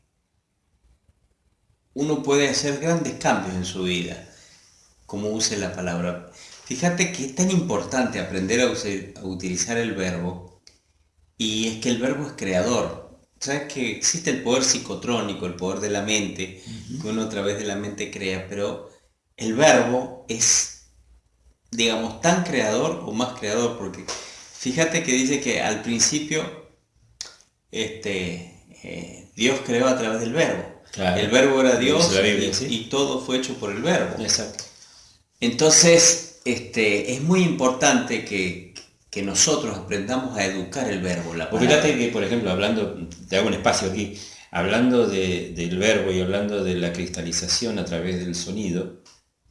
uno puede hacer grandes cambios en su vida, como use la palabra. Fíjate que es tan importante aprender a, use- a utilizar el verbo, y es que el verbo es creador. Sabes que existe el poder psicotrónico, el poder de la mente, que uno a través de la mente crea, pero el verbo es, digamos, tan creador o más creador, porque fíjate que dice que al principio este, eh, Dios creó a través del verbo. Claro. El verbo era Dios Biblia, y, sí. y todo fue hecho por el verbo. Exacto. Entonces, este, es muy importante que, que nosotros aprendamos a educar el verbo, la fíjate que, por ejemplo, hablando, te hago un espacio aquí, hablando de- del verbo y hablando de la cristalización a través del sonido,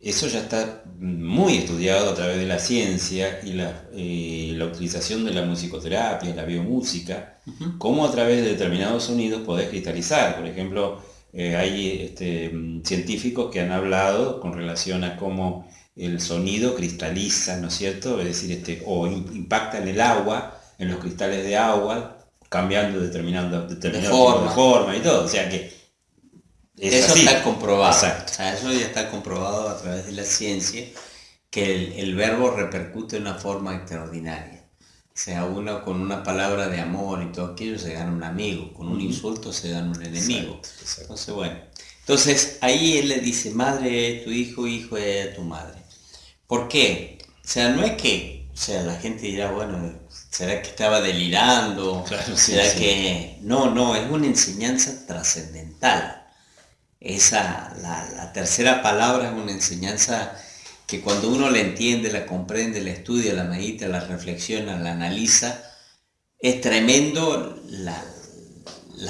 eso ya está muy estudiado a través de la ciencia y la, eh, la utilización de la musicoterapia, la biomúsica, cómo a través de determinados sonidos podés cristalizar. Por ejemplo, eh, hay este, científicos que han hablado con relación a cómo el sonido cristaliza, ¿no es cierto? Es decir, este, o im- impacta en el agua, en los cristales de agua, cambiando determinado, determinado forma. de forma y todo. O sea que es Eso así. está comprobado. Exacto. O sea, eso ya está comprobado a través de la ciencia, que el, el verbo repercute de una forma extraordinaria. sea, uno con una palabra de amor y todo aquello se gana un amigo, con un insulto se gana un enemigo. Entonces, bueno. Entonces, ahí él le dice, madre tu hijo, hijo de tu madre. ¿Por qué? O sea, no es que, o sea, la gente dirá, bueno, ¿será que estaba delirando? ¿Será que...? No, no, es una enseñanza trascendental. Esa, la, la tercera palabra es una enseñanza que cuando uno la entiende, la comprende, la estudia, la medita, la reflexiona, la analiza, es tremendo la,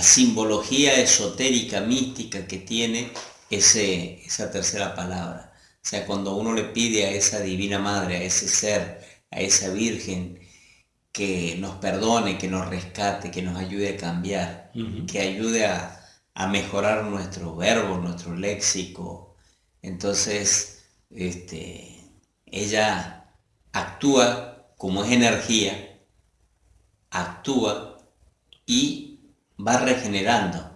simbología esotérica, mística que tiene ese, esa tercera palabra. O sea, cuando uno le pide a esa divina madre, a ese ser, a esa virgen, que nos perdone, que nos rescate, que nos ayude a cambiar, que ayude a, a mejorar nuestro verbo, nuestro léxico. Entonces, este, ella actúa como es energía, actúa y va regenerando.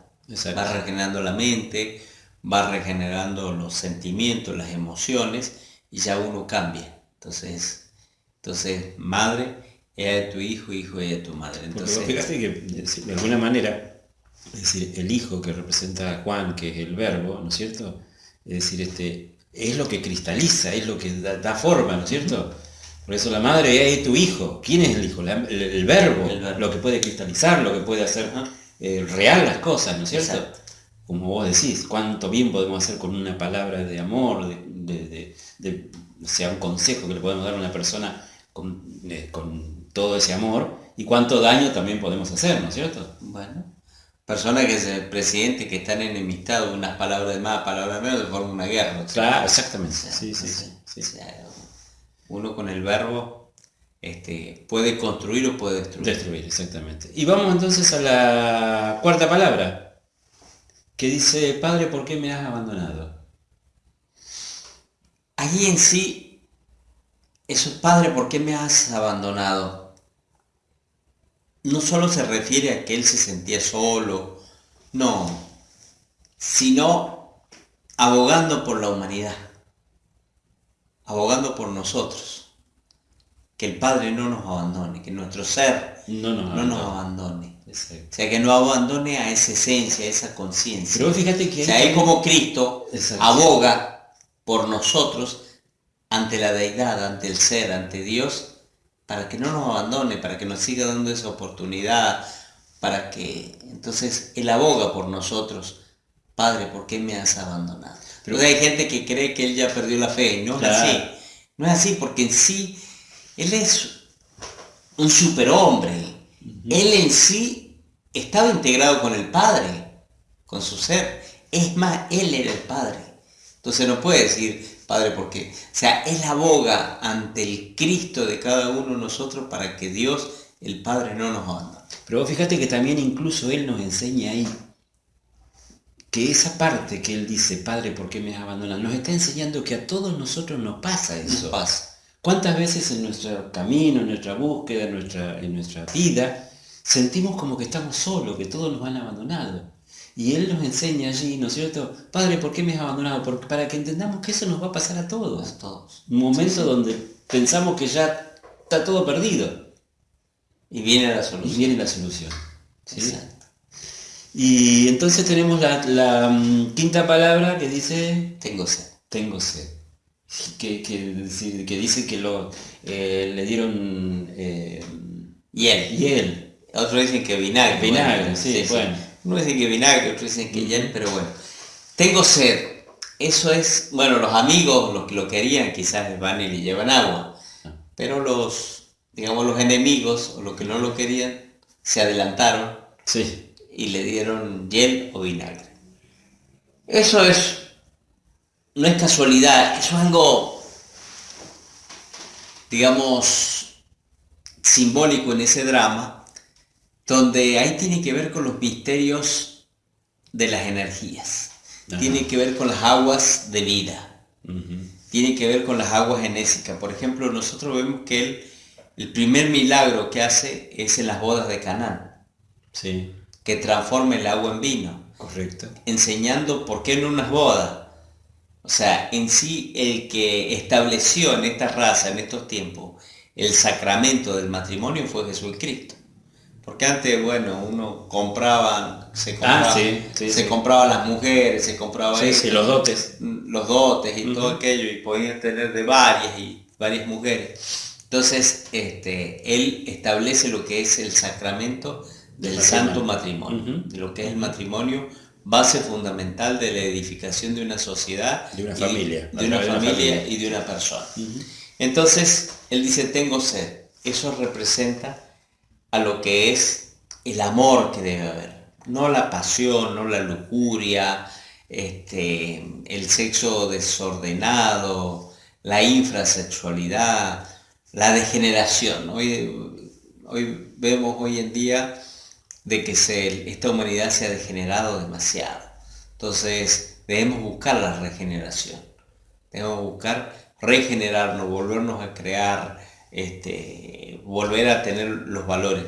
Va regenerando la mente, va regenerando los sentimientos, las emociones y ya uno cambia. Entonces, entonces madre, ella de tu hijo, hijo de tu madre. Entonces, fíjate que <laughs> de alguna manera, es decir, el hijo que representa a Juan, que es el verbo, ¿no es cierto? Es decir, este, es lo que cristaliza, es lo que da, forma, ¿no es cierto? Por eso la madre es tu hijo. ¿Quién es el hijo? el, verbo, lo que puede cristalizar, lo que puede hacer eh, real las cosas, ¿no es cierto? Como vos decís, cuánto bien podemos hacer con una palabra de amor, de, sea un consejo que le podemos dar a una persona con, eh, con todo ese amor, y cuánto daño también podemos hacer, ¿no es cierto? Bueno, personas que es el presidente que están enemistados, unas palabras de más, palabras de menos, de forma una guerra. Claro, exactamente. sí, sí, sí, uno con el verbo este, puede construir o puede destruir. Destruir, exactamente. Y vamos entonces a la cuarta palabra, que dice, Padre, ¿por qué me has abandonado? Allí en sí, eso, Padre, ¿por qué me has abandonado? No solo se refiere a que él se sentía solo, no, sino abogando por la humanidad, abogando por nosotros, que el Padre no nos abandone, que nuestro ser no nos, abandone. O sea, que no abandone a esa esencia, a esa conciencia. Pero fíjate que... O sea, es como Cristo aboga por nosotros ante la deidad, ante el ser, ante Dios, para que no nos abandone, para que nos siga dando esa oportunidad, para que entonces Él aboga por nosotros. Padre, ¿por qué me has abandonado? Pero hay gente que cree que Él ya perdió la fe y no es así. No es así porque en sí Él es un superhombre. Él en sí estaba integrado con el Padre, con su ser. Es más, Él era el Padre. Entonces no puede decir, Padre, porque, o sea, Él aboga ante el Cristo de cada uno de nosotros para que Dios, el Padre, no nos abandone. Pero fíjate que también incluso Él nos enseña ahí que esa parte que Él dice, Padre, ¿por qué me has abandonado? Nos está enseñando que a todos nosotros nos pasa eso. pasa. ¿Cuántas veces en nuestro camino, en nuestra búsqueda, en nuestra, en nuestra vida, sentimos como que estamos solos, que todos nos han abandonado? Y Él nos enseña allí, ¿no es cierto? Padre, ¿por qué me has abandonado? Porque, para que entendamos que eso nos va a pasar a todos. A todos. Un momento donde pensamos que ya está todo perdido. Y viene la solución. Y viene la solución. Exacto. Y entonces tenemos la, mm, quinta palabra que dice... Tengo sed. Tengo sed. Que, dice que lo, eh, le dieron... Eh, hiel. Hiel. Otros dicen que vinagre. Vinagre, sí, bueno. Uno dice que vinagre, otro dicen que hiel, pero bueno. Tengo sed. Eso es, bueno, los amigos, los que lo querían, quizás van y le llevan agua. Pero los, digamos, los enemigos, o los que no lo querían, se adelantaron sí. y le dieron hiel o vinagre. Eso es, no es casualidad, eso es algo, digamos, simbólico en ese drama, donde ahí tiene que ver con los misterios de las energías, tiene que ver con las aguas de vida, tiene que ver con las aguas genésicas. Por ejemplo, nosotros vemos que él, el primer milagro que hace es en las bodas de Canaán, sí. que transforma el agua en vino. Correcto. Enseñando por qué en unas bodas. O sea, en sí el que estableció en esta raza, en estos tiempos, el sacramento del matrimonio fue Jesucristo. Porque antes, bueno, uno compraba, se Ah, compraba, sí, sí, se sí. compraba las mujeres, se compraba Sí, esto, sí, los dotes. los dotes y todo aquello, y podían tener de varias y varias mujeres. Entonces, este, él establece lo que es el sacramento del santo matrimonio. de lo que es el matrimonio, base fundamental de la edificación de una sociedad, De una y- familia, a de una familia. y de una persona. Entonces, él dice, tengo sed. Eso representa a lo que es el amor que debe haber. No la pasión, no la lujuria, este, el sexo desordenado, la infrasexualidad, la degeneración. Hoy, hoy vemos hoy en día de que se- esta humanidad se ha degenerado demasiado. Entonces debemos buscar la regeneración. Debemos buscar regenerarnos, volvernos a crear, este, volver a tener los valores.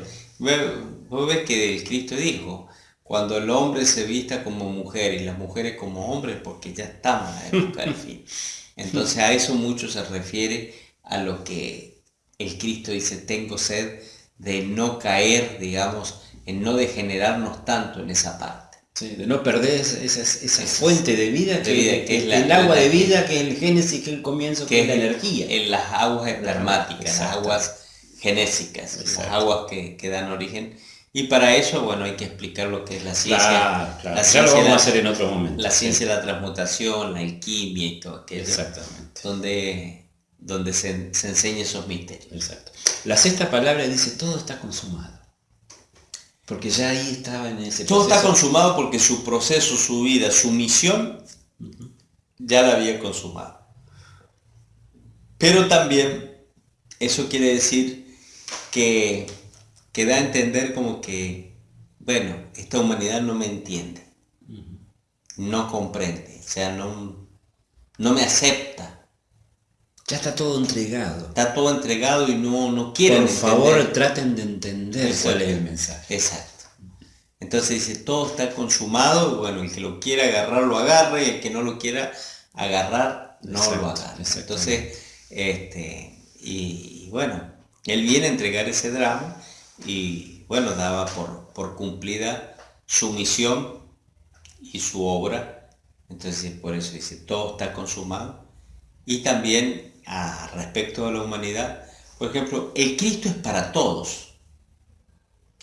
Vos ves que el Cristo dijo, cuando el hombre se vista como mujer y las mujeres como hombres, porque ya estamos en la época del fin. <laughs> Entonces a eso mucho se refiere a lo que el Cristo dice, tengo sed de no caer, digamos, en no degenerarnos tanto en esa parte. Sí, de no perder esa, esa- fuente de vida, de que, vida, que que es la- el agua la- de vida, que es el génesis, que es el comienzo, que, es la energía. En las aguas espermáticas, las aguas genésicas, Exacto. aguas que, que dan origen. Y para eso, bueno, hay que explicar lo que es la ciencia. Claro, claro. la Ya ciencia lo vamos de a la- hacer en otro momento. La sí. ciencia de la transmutación, la alquimia y todo aquello. Exactamente. Donde, donde se, se enseña esos misterios. Exacto. La sexta palabra dice todo está consumado. Porque ya ahí estaba en ese Todo está consumado porque su proceso, su vida, su misión, ya la había consumado. Pero también eso quiere decir que, que da a entender como que, bueno, esta humanidad no me entiende, no comprende, o sea, no, no me acepta. Ya está todo entregado. Está todo entregado y no, no quieren Por favor, entender. traten de entender cuál es el mensaje. Exacto. Entonces dice, todo está consumado, y bueno, el que lo quiera agarrar lo agarre, y el que no lo quiera agarrar no Exacto, lo exactamente. Entonces, este, y, y bueno, él viene a entregar ese drama y bueno, daba por, por cumplida su misión y su obra. Entonces por eso dice, todo está consumado. Y también a respecto de la humanidad, por ejemplo, el Cristo es para todos.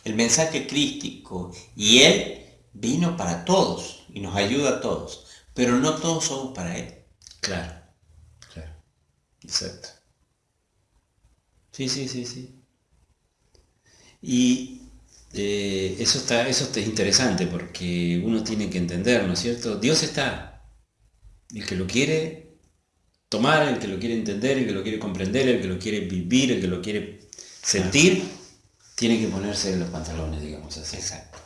El mensaje crístico y Él vino para todos y nos ayuda a todos, pero no todos somos para Él. Claro, claro. Exacto. Sí, sí, sí, sí. Y eh, eso está, eso está interesante porque uno tiene que entender, ¿no es cierto? Dios está. El que lo quiere tomar, el que lo quiere entender, el que lo quiere comprender, el que lo quiere vivir, el que lo quiere sentir, tiene que ponerse los pantalones, digamos así. Exacto.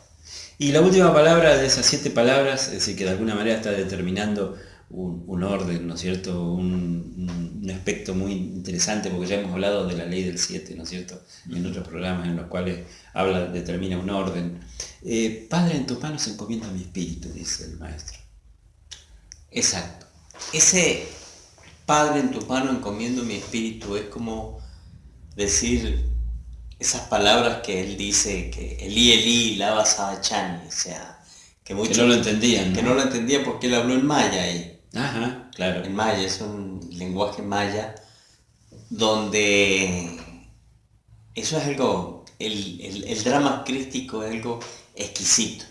Y la última palabra de esas siete palabras, es decir, que de alguna manera está determinando un, un orden, ¿no es cierto? Un, un- aspecto muy interesante, porque ya hemos hablado de la ley del siete, ¿no es cierto? En otros programas en los cuales habla, determina un orden. Eh, Padre, en tus manos encomienda mi espíritu, dice el maestro. Exacto. Ese Padre en tu mano encomiendo mi espíritu es como decir esas palabras que él dice que Elí Elí lava sabachani, o sea, que muchos no lo entendían, ¿no? que no lo entendían porque él habló en maya ahí. Ajá, claro. En maya, es un lenguaje maya donde eso es algo, el, el- el drama crístico es algo exquisito,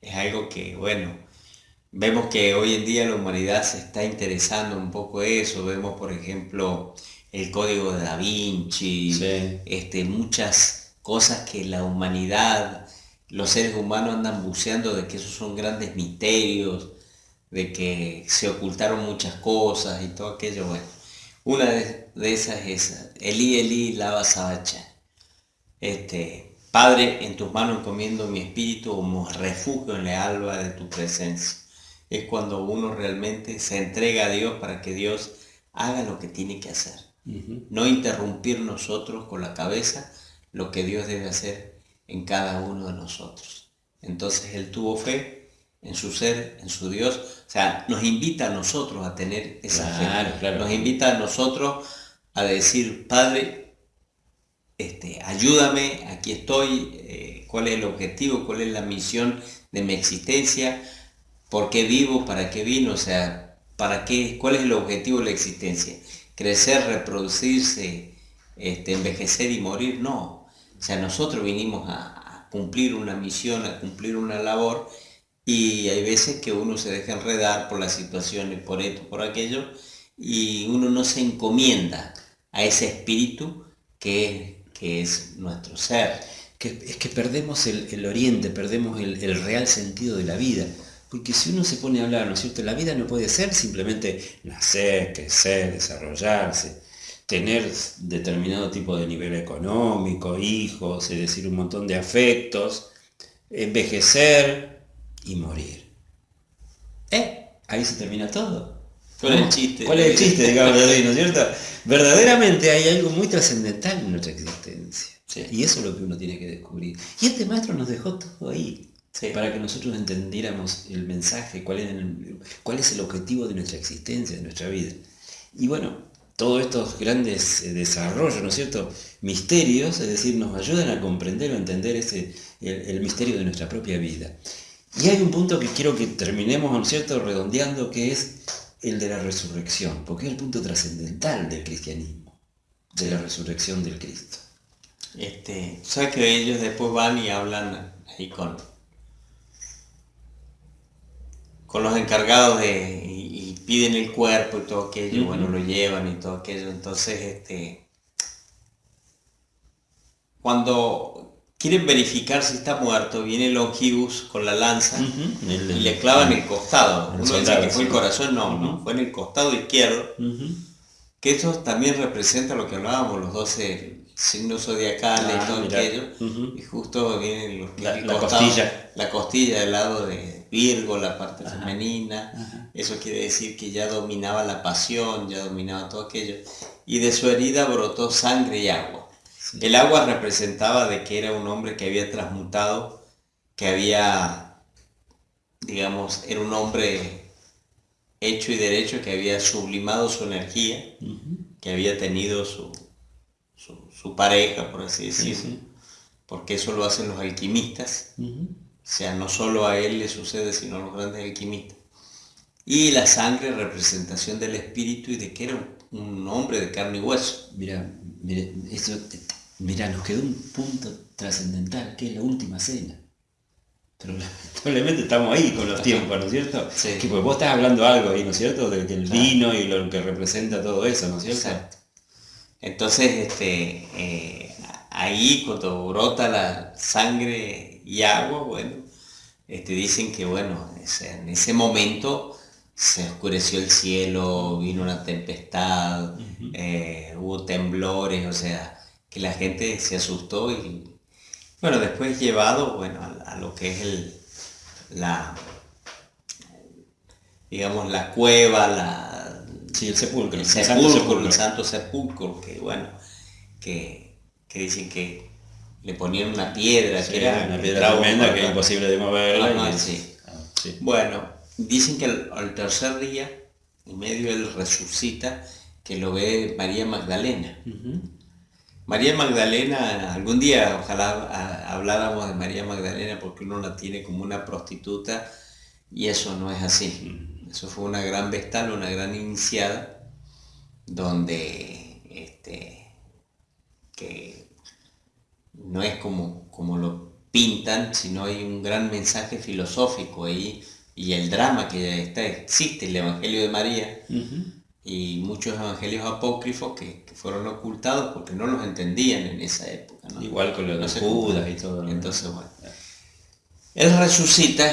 es algo que, bueno, vemos que hoy en día la humanidad se está interesando un poco eso, vemos por ejemplo el código de Da Vinci, Sí. este, muchas cosas que la humanidad, los seres humanos andan buceando de que esos son grandes misterios, de que se ocultaron muchas cosas y todo aquello, bueno. Una de, de esas es esa, Elí, Elí, lava sabacha. Este, Padre, en tus manos encomiendo mi espíritu como refugio en la alba de tu presencia. Es cuando uno realmente se entrega a Dios para que Dios haga lo que tiene que hacer. No interrumpir nosotros con la cabeza lo que Dios debe hacer en cada uno de nosotros. Entonces Él tuvo fe en su ser, en su Dios. O sea, nos invita a nosotros a tener esa Claro, fe. claro. Nos invita a nosotros a decir, Padre, este, ayúdame, aquí estoy, eh, cuál es el objetivo, cuál es la misión de mi existencia, por qué vivo, para qué vino, o sea, para qué, cuál es el objetivo de la existencia. Crecer, reproducirse, este, envejecer y morir, no. O sea, nosotros vinimos a, a cumplir una misión, a cumplir una labor y hay veces que uno se deja enredar por las situaciones, por esto, por aquello, y uno no se encomienda a ese espíritu que, que es nuestro ser. Que, es que perdemos el, oriente, perdemos el, real sentido de la vida. Porque si uno se pone a hablar, ¿no es cierto? La vida no puede ser simplemente nacer, crecer, desarrollarse, tener determinado tipo de nivel económico, hijos, es decir, un montón de afectos, envejecer y morir. ¿Eh? Ahí se termina todo. ¿Cuál es el chiste? ¿Cuál es el chiste, digamos, ¿no es cierto? Verdaderamente hay algo muy trascendental en nuestra existencia. Y eso es lo que uno tiene que descubrir. Y este maestro nos dejó todo ahí. Para que nosotros entendiéramos el mensaje, cuál es el, cuál es el objetivo de nuestra existencia, de nuestra vida. Y bueno, todos estos grandes eh, desarrollos, ¿no es cierto? Misterios, es decir, nos ayudan a comprender o entender ese, el, misterio de nuestra propia vida. Y hay un punto que quiero que terminemos, ¿no es cierto?, redondeando, que es el de la resurrección, porque es el punto trascendental del cristianismo, de la resurrección del Cristo. Este, ¿Sabes que ellos después van y hablan ahí con, con los encargados de, y, piden el cuerpo y todo aquello, bueno, lo llevan y todo aquello, entonces este, cuando quieren verificar si está muerto, viene Longibus con la lanza y le clavan el costado. Uno dice que fue el corazón, no, no, fue en el costado izquierdo. Que eso también representa lo que hablábamos, los 12 signos zodiacales y ah, todo aquello. Y justo viene la, costilla. La costilla del lado de Virgo, la parte femenina. Eso quiere decir que ya dominaba la pasión, ya dominaba todo aquello. Y de su herida brotó sangre y agua. El agua representaba de que era un hombre que había transmutado, que había, digamos, era un hombre hecho y derecho, que había sublimado su energía, que había tenido su, su, pareja, por así decirlo, porque eso lo hacen los alquimistas. O sea, no solo a él le sucede, sino a los grandes alquimistas. Y la sangre, representación del espíritu y de que era un hombre de carne y hueso. Mira, mira, eso Mira, nos quedó un punto trascendental, que es la última cena. Pero lamentablemente estamos ahí con los tiempos, ¿no es cierto? Sí. Que pues vos estás hablando algo ahí, ¿no es cierto? Del el vino y lo que representa todo eso, ¿no es cierto? Exacto. Entonces, este, eh, ahí cuando brota la sangre y agua, bueno, este, dicen que bueno, en ese momento se oscureció el cielo, vino una tempestad, eh, hubo temblores, o sea, que la gente se asustó y bueno, después llevado bueno, a, lo que es el, la, digamos, la cueva, la, sí, el sepulcro, el, sepulcro, el santo sepulcro, que bueno, que, dicen que le ponían una piedra, que era una piedra tremenda que era imposible de mover. Ah, bueno, dicen que al, tercer día, en medio él resucita, que lo ve María Magdalena. María Magdalena, algún día ojalá habláramos de María Magdalena porque uno la tiene como una prostituta y eso no es así. Eso fue una gran vestal, una gran iniciada, donde este, que no es como, como lo pintan, sino hay un gran mensaje filosófico ahí y el drama que está, existe, el Evangelio de María y muchos evangelios apócrifos que, fueron ocultados porque no los entendían en esa época. Igual con los Judas y todo. Entonces, bueno. Él resucita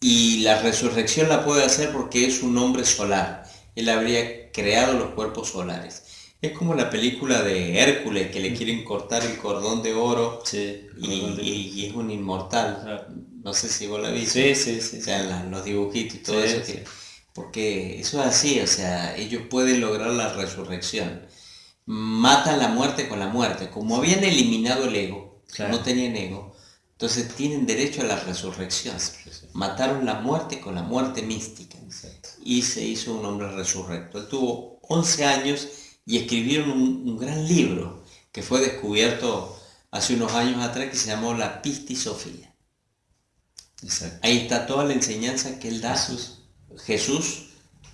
y la resurrección la puede hacer porque es un hombre solar. Él habría creado los cuerpos solares. Es como la película de Hércules que le mm. quieren cortar el cordón de oro y, es un inmortal. No sé si vos la viste. Sí, sí, sí. O sea, los dibujitos y todo eso. Porque eso es así, o sea, ellos pueden lograr la resurrección. Matan la muerte con la muerte. Como habían eliminado el ego, no tenían ego, entonces tienen derecho a la resurrección. Mataron la muerte con la muerte mística. Y se hizo un hombre resurrecto. Él tuvo 11 años y escribieron un, gran libro que fue descubierto hace unos años atrás que se llamó la pistisofía. Ahí está toda la enseñanza que él da. Jesús. Jesús,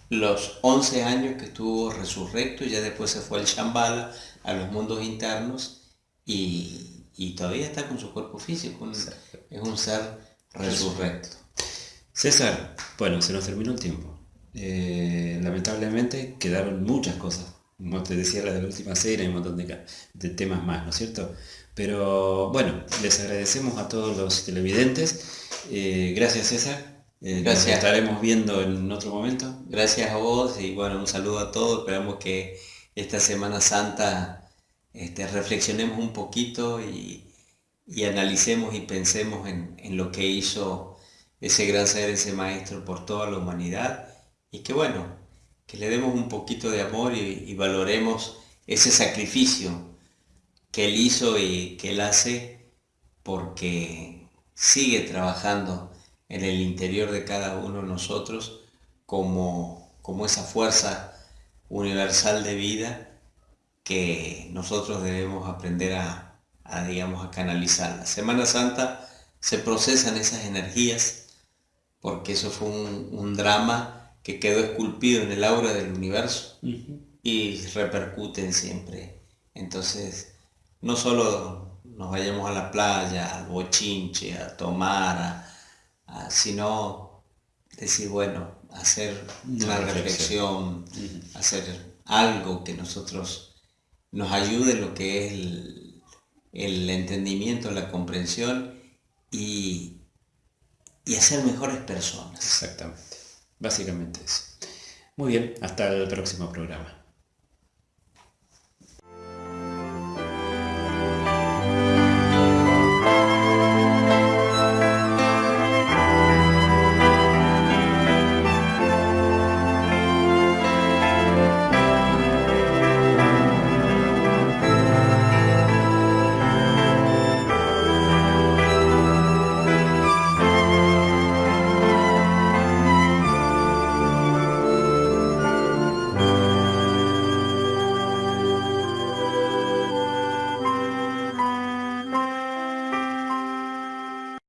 los 11 años que estuvo resurrecto, ya después se fue al Shambhala, a los mundos internos, y, todavía está con su cuerpo físico. es un ser resurrecto. César, bueno, se nos terminó el tiempo. Eh, lamentablemente quedaron muchas cosas. Como te decía, la de la última serie, hay un montón de, temas más, ¿no es cierto? Pero bueno, les agradecemos a todos los televidentes. Eh, gracias César. Eh, gracias. estaremos viendo en otro momento. Gracias a vos y bueno, un saludo a todos. Esperamos que esta Semana Santa este, reflexionemos un poquito y, analicemos y pensemos en, en lo que hizo ese gran ser, ese maestro por toda la humanidad y que bueno, que le demos un poquito de amor y, valoremos ese sacrificio que él hizo y que él hace porque sigue trabajando en el interior de cada uno de nosotros como, como esa fuerza universal de vida que nosotros debemos aprender a, digamos, a canalizar. La Semana Santa se procesan esas energías porque eso fue un drama que quedó esculpido en el aura del universo y repercuten siempre. Entonces, no solo nos vayamos a la playa, al bochinche, a tomar, sino decir, bueno, hacer una reflexión, hacer algo que nosotros nos ayude lo que es el, el entendimiento, la comprensión y, y hacer mejores personas. Exactamente. Básicamente eso. Muy bien, hasta el próximo programa.